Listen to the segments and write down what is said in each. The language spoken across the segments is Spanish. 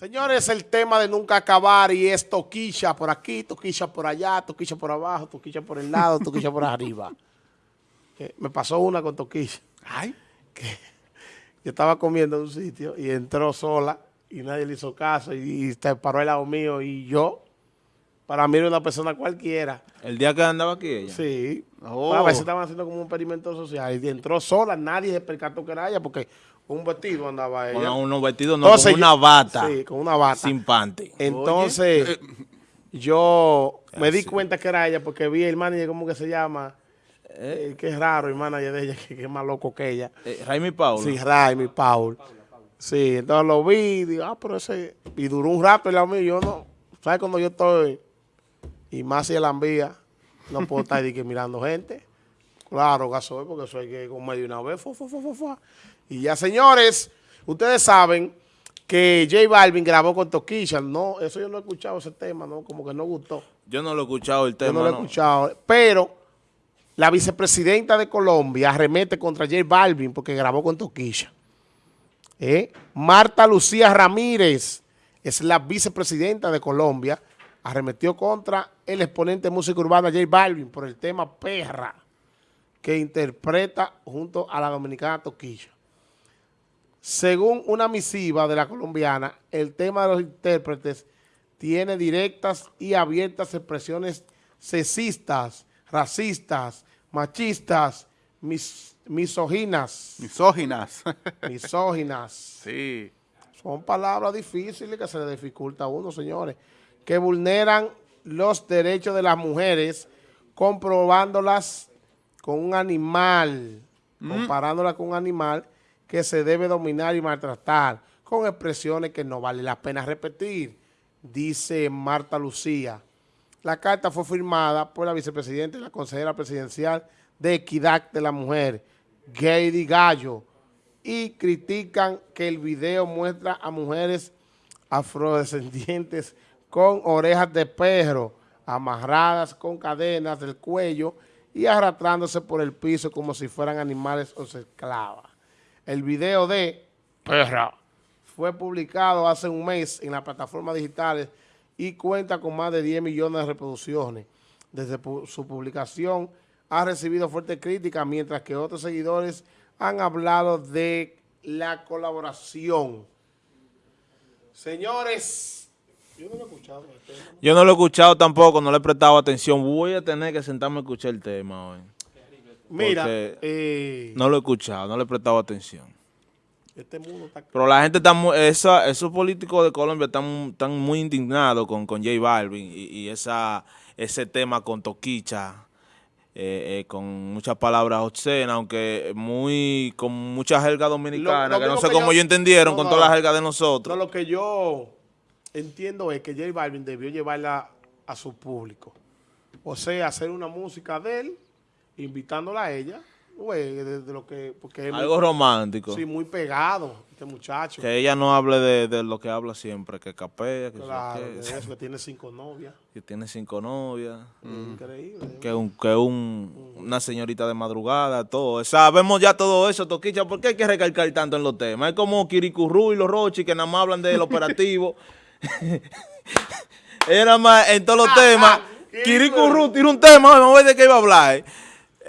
Señores, el tema de nunca acabar y es toquilla por aquí, toquilla por allá, toquilla por abajo, toquilla por el lado, toquilla por arriba. me pasó una con toquilla. Ay. Que yo estaba comiendo en un sitio y entró sola y nadie le hizo caso y, se paró al lado mío y yo, para mí era una persona cualquiera. ¿El día que andaba aquí ella? Sí. Oh. A veces estaban haciendo como un experimento social y entró sola, nadie se percató que era ella porque un vestido andaba ella. No, un vestido no, con una bata. Sí, con una bata. Sin pante. Entonces, yo me di cuenta que era ella porque vi el manager, ¿cómo que se llama? Eh, que es raro, el manager de ella, que, es más loco que ella. Eh, Raimi Paul. Sí, Raimi Paul. Sí, entonces lo vi y digo, ah, pero ese... Y duró un rato el lado mío, yo no... ¿Sabes cuando yo estoy? Y más si la envía, no puedo estar que mirando gente. Claro, gasoil, porque eso hay que comer de una vez. y ya, señores, ustedes saben que J Balvin grabó con Toquilla. No, eso yo no he escuchado ese tema, ¿no? Como que no gustó. Yo no lo he escuchado el tema, Yo no lo he escuchado. Pero la vicepresidenta de Colombia arremete contra J Balvin porque grabó con Toquilla. ¿Eh? Marta Lucía Ramírez es la vicepresidenta de Colombia. Arremetió contra el exponente de música urbana J Balvin por el tema Perra que interpreta junto a la dominicana Toquilla. Según una misiva de la colombiana, el tema de los intérpretes tiene directas y abiertas expresiones sexistas, racistas, machistas, mis, misóginas. Misóginas. misóginas. Sí. Son palabras difíciles que se le dificulta a uno, señores, que vulneran los derechos de las mujeres comprobándolas con un animal, mm. comparándola con un animal que se debe dominar y maltratar, con expresiones que no vale la pena repetir, dice Marta Lucía. La carta fue firmada por la vicepresidenta y la consejera presidencial de Equidad de la Mujer, Gady Gallo, y critican que el video muestra a mujeres afrodescendientes con orejas de perro, amarradas con cadenas del cuello y arrastrándose por el piso como si fueran animales o esclavas. El video de Perra fue publicado hace un mes en las plataformas digitales y cuenta con más de 10 millones de reproducciones. Desde su publicación ha recibido fuerte crítica, mientras que otros seguidores han hablado de la colaboración. Señores, yo no lo he escuchado. Yo no lo he escuchado tampoco, no le he prestado atención. Voy a tener que sentarme a escuchar el tema hoy. Mira, eh, no lo he escuchado, no le he prestado atención. Este Pero la gente está muy, esa, esos políticos de Colombia están, están muy indignados con, con J Balvin y, esa, ese tema con Toquicha, eh, eh, con muchas palabras obscenas, aunque muy con mucha jerga dominicana, que no sé cómo ellos entendieron con toda la jerga de nosotros. No, lo que yo entiendo es que J Balvin debió llevarla a su público. O sea, hacer una música de él, invitándola a ella, de, lo que... Porque Algo romántico. Sí, muy pegado, este muchacho. Que ella no hable de, lo que habla siempre, que capea, que, claro, que, tiene cinco novias. Que tiene cinco novias. Mm. Increíble. Que, un, que un, una señorita de madrugada, todo. Sabemos ya todo eso, Toquicha. ¿Por qué hay que recalcar tanto en los temas? Es como Kirikuru y los Rochi que nada más hablan del operativo. Era más en todos los ah, temas. Ah, Kirikuru tiene un tema, vamos a ver de qué iba a hablar.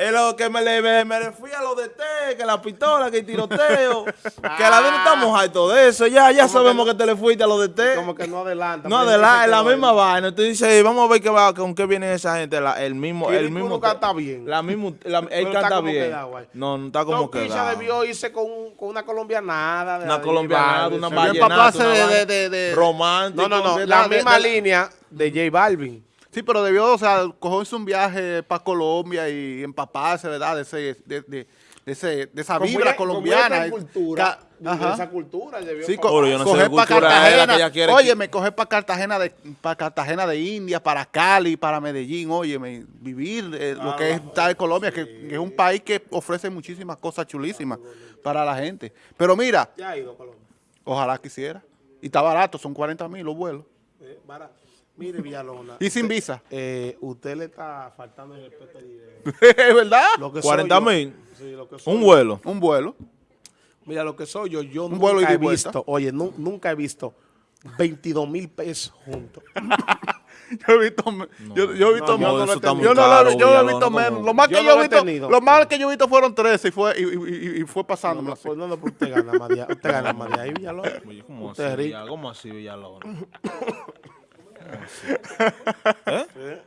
Es lo que me le, me fui a lo de té, que la pistola, que el tiroteo, que la vida estamos hartos de eso. Ya, ya sabemos que, te le fuiste a lo de té. Como que no adelanta. No adelanta, es la misma vaina. Tú dices, vamos a ver qué va, con qué viene esa gente. el mismo, el mismo. canta bien. La mismo, él canta bien. no, no está como que. quedado. debió irse con, con una colombianada. De una colombianada, una vallenata. de, de, de, romántico. No, no, no. La misma línea de J Balvin. Sí, pero debió, o sea, cogerse un viaje para Colombia y empaparse, ¿verdad? De, ese, de, de, ese, de esa vibra colombiana. cultura, de esa cultura. Debió sí, yo no coger para Cartagena. Oye, me coger para Cartagena, de, para Cartagena de India, para Cali, para Medellín. Oye, vivir eh, lo que es estar en Colombia, que, es un país que ofrece muchísimas cosas chulísimas para la gente. Pero mira, ya ha ido a Colombia. Ojalá quisiera. Y está barato, son 40 mil los vuelos. Eh, barato. Mire, Villalona. ¿Y sin visa? Eh, usted le está faltando el respeto ¿Es verdad? Lo 40 mil. un vuelo. Un vuelo. Mira, lo que soy yo, yo nunca he visto, oye, nunca he visto 22 mil pesos juntos. yo he visto, yo, yo, he visto no, yo, no yo, no lo, yo he visto menos. Lo más que yo, he visto, lo más que yo he visto fueron 13 y fue, y, y, y fue pasando. No, no, no, no, pues usted gana más de, usted gana más de ahí, Villalona. ¿Cómo, usted así, Villalona? ¿Cómo así, Villalona? ¿Eh?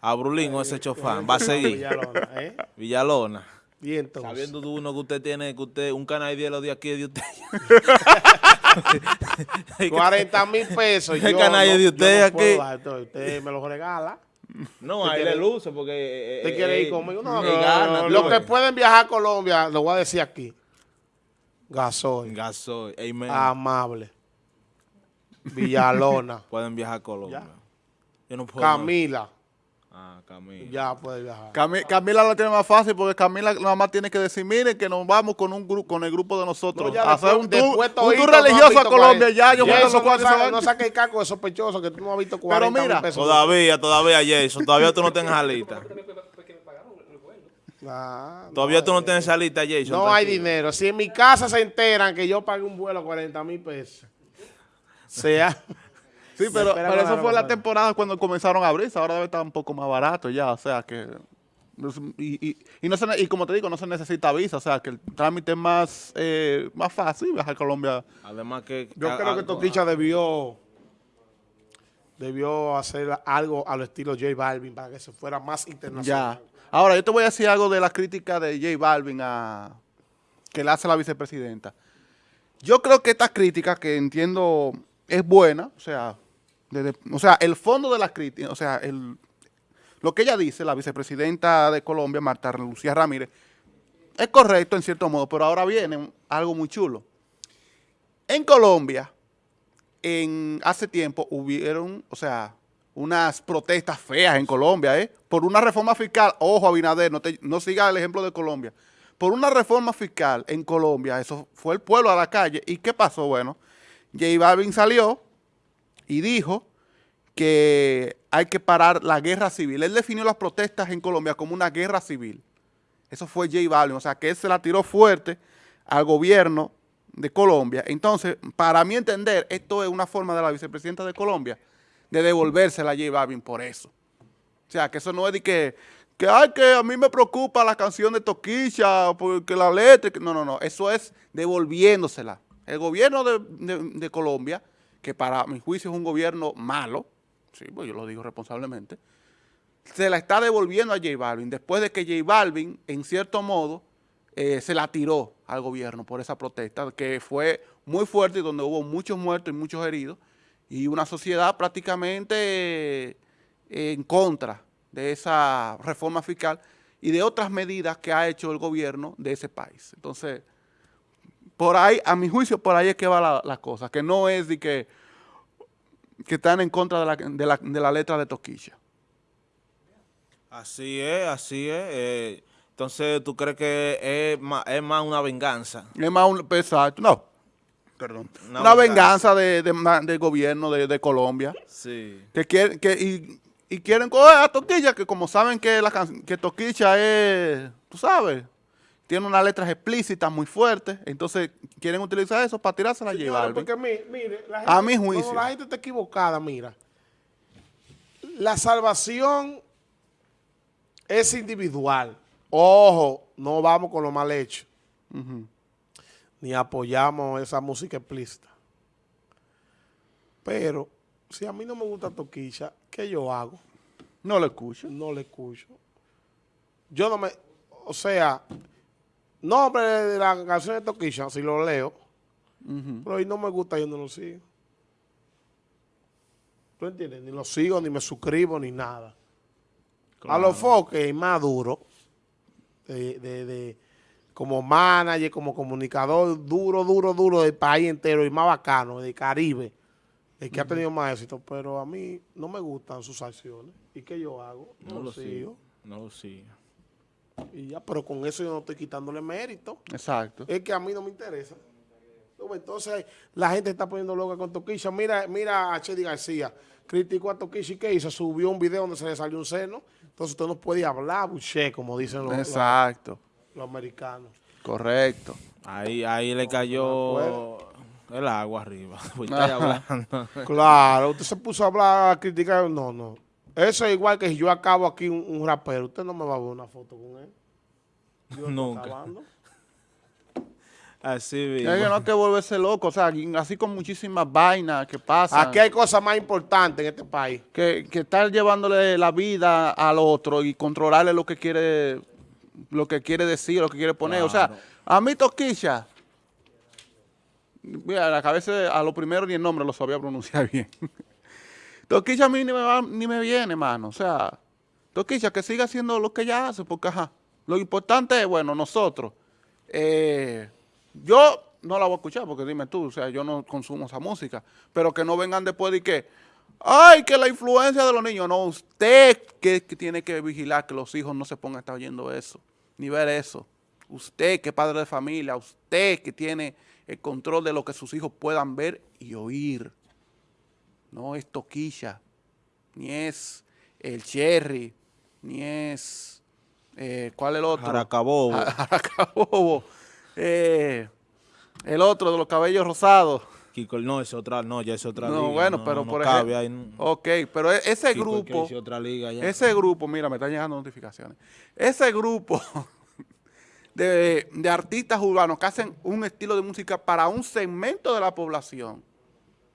A Brulín ese chofán, va a seguir. Villalona, ¿eh? Villalona. Y entonces. Sabiendo de uno que usted tiene, que usted, un canal de los de aquí de usted. 40 mil pesos. El canal de usted aquí. usted me lo regala. No, ahí le luce porque... Eh, ¿Te quiere ir eh, conmigo? No, no, Los que pueden viajar a Colombia, lo voy a decir aquí. Gasoil. Gasoil, Amable. Villalona. pueden viajar a Colombia. Yo no puedo Camila. Ah, Camila. Ya puede viajar. Camila, lo tiene más fácil porque Camila nada más tiene que decir, miren que nos vamos con un grupo, con el grupo de nosotros. hacer un tour, un tour religioso a Colombia. Ya, yo eso no, saque, no saque el caco de sospechoso que tú no has visto 40 Pero mira, pesos. Todavía, todavía, Jason, todavía tú no tienes alita. Ah, todavía tú no tienes salita, Jason. No hay dinero. Si en mi casa se enteran que yo pagué un vuelo a 40 mil pesos, sea... Sí, pero, pero eso fue la temporada cuando comenzaron a abrirse. Ahora debe estar un poco más barato ya. O sea que... Y, y, y, no se, y como te digo, no se necesita visa. O sea que el trámite es más, eh, más fácil viajar a Colombia. Además que... Yo creo que Toquicha debió debió hacer algo al estilo J Balvin para que se fuera más internacional. Ya. Ahora, yo te voy a decir algo de la crítica de J Balvin a, que le hace la vicepresidenta. Yo creo que esta crítica, que entiendo es buena, o sea, o sea, el fondo de la crítica, o sea, el, lo que ella dice, la vicepresidenta de Colombia, Marta Lucía Ramírez, es correcto en cierto modo, pero ahora viene algo muy chulo. En Colombia, en hace tiempo hubieron, o sea, unas protestas feas en Colombia, ¿eh? Por una reforma fiscal, ojo Abinader, no, no siga el ejemplo de Colombia. Por una reforma fiscal en Colombia, eso fue el pueblo a la calle. ¿Y qué pasó? Bueno, J Balvin salió y dijo que hay que parar la guerra civil. Él definió las protestas en Colombia como una guerra civil. Eso fue J Balvin, o sea que él se la tiró fuerte al gobierno de Colombia. Entonces, para mi entender, esto es una forma de la vicepresidenta de Colombia de devolvérsela a J Balvin por eso. O sea, que eso no es de que, que, ay, que a mí me preocupa la canción de Toquilla, porque la letra, no, no, no, eso es devolviéndosela. El gobierno de Colombia que para mi juicio es un gobierno malo, sí, pues yo lo digo responsablemente, se la está devolviendo a J Balvin después de que J Balvin, en cierto modo, eh, se la tiró al gobierno por esa protesta, que fue muy fuerte y donde hubo muchos muertos y muchos heridos, y una sociedad prácticamente eh, en contra de esa reforma fiscal y de otras medidas que ha hecho el gobierno de ese país. Entonces, por ahí, a mi juicio, por ahí es que va la, la cosa, que no es de que, que están en contra de la, de la, de la letra de Toquilla. Así es, así es. Eh, entonces, ¿tú crees que es más, es más una venganza? Es más un, exacto, no, perdón. Una, venganza, de, del gobierno de, de, Colombia. Sí. Que quieren, que, y, y quieren coger a Toquilla, que como saben que, la, que Toquilla es, tú sabes, tiene unas letras explícitas muy fuertes, entonces quieren utilizar eso para tirarse la llevar. Porque mire, la gente, a mi juicio. la gente está equivocada, mira. La salvación es individual. Ojo, no vamos con lo mal hecho. Ni apoyamos esa música explícita. Pero, si a mí no me gusta Toquilla, ¿qué yo hago? No le escucho. No le escucho. Yo no me... O sea nombre de la canción de Toquilla, si lo leo, pero hoy no me gusta, yo no lo sigo. ¿Tú entiendes? Ni lo sigo, ni me suscribo, ni nada. A los foques más duro, de, como manager, como comunicador, duro, duro, duro del país entero y más bacano, del Caribe, el que ha tenido más éxito, pero a mí no me gustan sus acciones. ¿Y qué yo hago? No, lo sigo. No lo sigo. Y ya, pero con eso yo no estoy quitándole mérito. Exacto. Es que a mí no me interesa. Entonces la gente está poniendo loca con Toquisha. Mira, mira a Chedi García. Criticó a Toquisha y ¿qué hizo? Subió un video donde se le salió un seno. Entonces usted no puede hablar, buché, como dicen los, Exacto. los, americanos. Correcto. Ahí, ahí le cayó El agua arriba. claro, usted se puso a hablar, a criticar. No, no. Eso es igual que si yo acabo aquí un, rapero. Usted no me va a ver una foto con él. Nunca. Así mismo. Es que no hay que volverse loco, o sea, así con muchísimas vainas que pasan. Aquí hay cosas más importantes en este país. Que, que estar llevándole la vida al otro y controlarle lo que quiere lo que quiere decir, lo que quiere poner. O sea, a mí Toquilla, mira, la cabeza, a lo primero ni el nombre lo sabía pronunciar bien. Toquilla a mí ni me, ni me viene, mano. O sea, Toquilla que siga haciendo lo que ella hace, porque ajá, lo importante es, bueno, nosotros, eh, yo no la voy a escuchar porque dime tú, o sea, yo no consumo esa música, pero que no vengan después de que, ay, que la influencia de los niños, no, usted que, tiene que vigilar que los hijos no se pongan a estar oyendo eso, ni ver eso. Usted que padre de familia, usted que tiene el control de lo que sus hijos puedan ver y oír. No es Toquilla, ni es el Cherry, ni es, eh, ¿cuál es el otro? Jaracabobo. Jaracabobo. Eh, el otro de los cabellos rosados. Kiko, no, es otra, no, ya es otra no, liga. Bueno, pero por ejemplo. ok, pero e-, ese grupo. Otra liga ya. Ese grupo, mira, me están llegando notificaciones. Ese grupo de, de, artistas urbanos que hacen un estilo de música para un segmento de la población.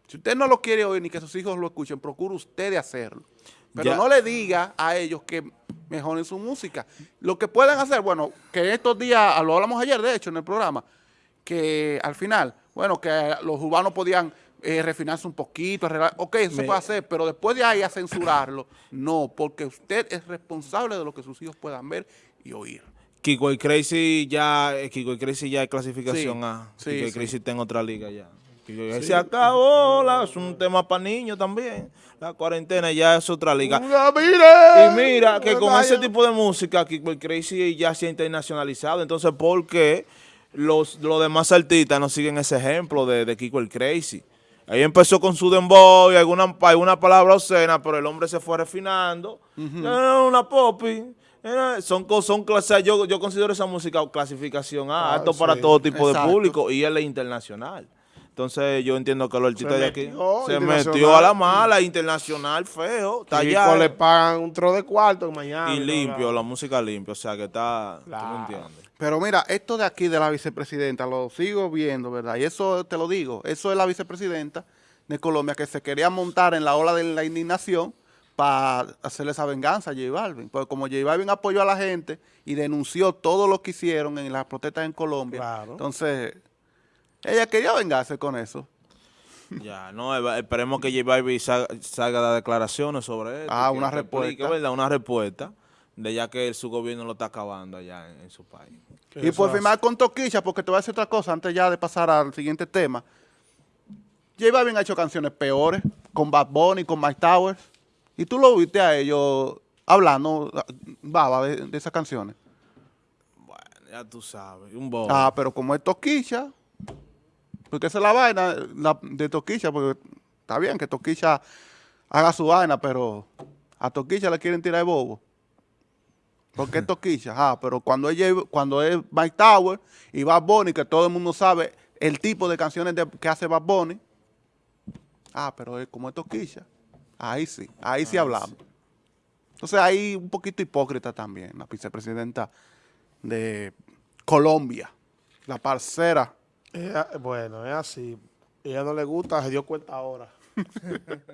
Si usted no lo quiere oír ni que sus hijos lo escuchen, procure usted de hacerlo. Pero no le diga a ellos que mejoren su música. Lo que pueden hacer, bueno, que estos días, lo hablamos ayer de hecho en el programa, que al final, bueno, que los urbanos podían eh, refinarse un poquito, ok, eso se puede hacer, pero después de ahí a censurarlo, no, porque usted es responsable de lo que sus hijos puedan ver y oír. Kiko y Crazy ya, eh, Kiko y Crazy ya hay clasificación A. Sí, Kiko y Crazy está en otra liga ya. Se acabó, es un tema para niños también. La cuarentena ya es otra liga. y mira, que con ese tipo de música, Kiko y Crazy ya se ha internacionalizado. Entonces, ¿por qué? los, demás artistas no siguen ese ejemplo de, Kiko el Crazy. Ahí empezó con su dembow y alguna, alguna palabra obscena, pero el hombre se fue refinando. una popi. son, son clases, yo, yo considero esa música clasificación A, ah, para todo tipo de público y él es internacional. Entonces yo entiendo que los artistas de aquí se metió a la mala, internacional, feo. Está allá. le pagan un tro de cuarto mañana. Y limpio, la música limpia, o sea que está, tú me entiendes. Pero mira, esto de aquí de la vicepresidenta, lo sigo viendo, ¿verdad? Y eso te lo digo, eso es la vicepresidenta de Colombia que se quería montar en la ola de la indignación para hacerle esa venganza a J Balvin. Porque como J Balvin apoyó a la gente y denunció todo lo que hicieron en las protestas en Colombia, entonces ella quería vengarse con eso. Ya, no, esperemos que J Balvin salga, de declaraciones sobre eso. Ah, una respuesta. ¿verdad? Una respuesta de ya que su gobierno lo está acabando allá en, su país. Y por firmar con Toquilla, porque te voy a decir otra cosa antes ya de pasar al siguiente tema. J Balvin ha hecho canciones peores, con Bad Bunny, con Mike Towers. Y tú lo viste a ellos hablando, baba, de, esas canciones. Bueno, ya tú sabes, un bobo. Ah, pero como es Toquilla, porque esa es la vaina de Toquilla, porque está bien que Toquilla haga su vaina, pero a Toquilla le quieren tirar el bobo. Porque es Toquilla, ah, pero cuando, ella, cuando es Mike Tower y Bad Bunny, que todo el mundo sabe el tipo de canciones que hace Bad Bunny, ah, pero es como es Toquilla, ahí sí, ahí sí hablamos. Entonces ahí un poquito hipócrita también, la vicepresidenta de Colombia, la parcera. Bueno, es así. Ella no le gusta, se dio cuenta ahora.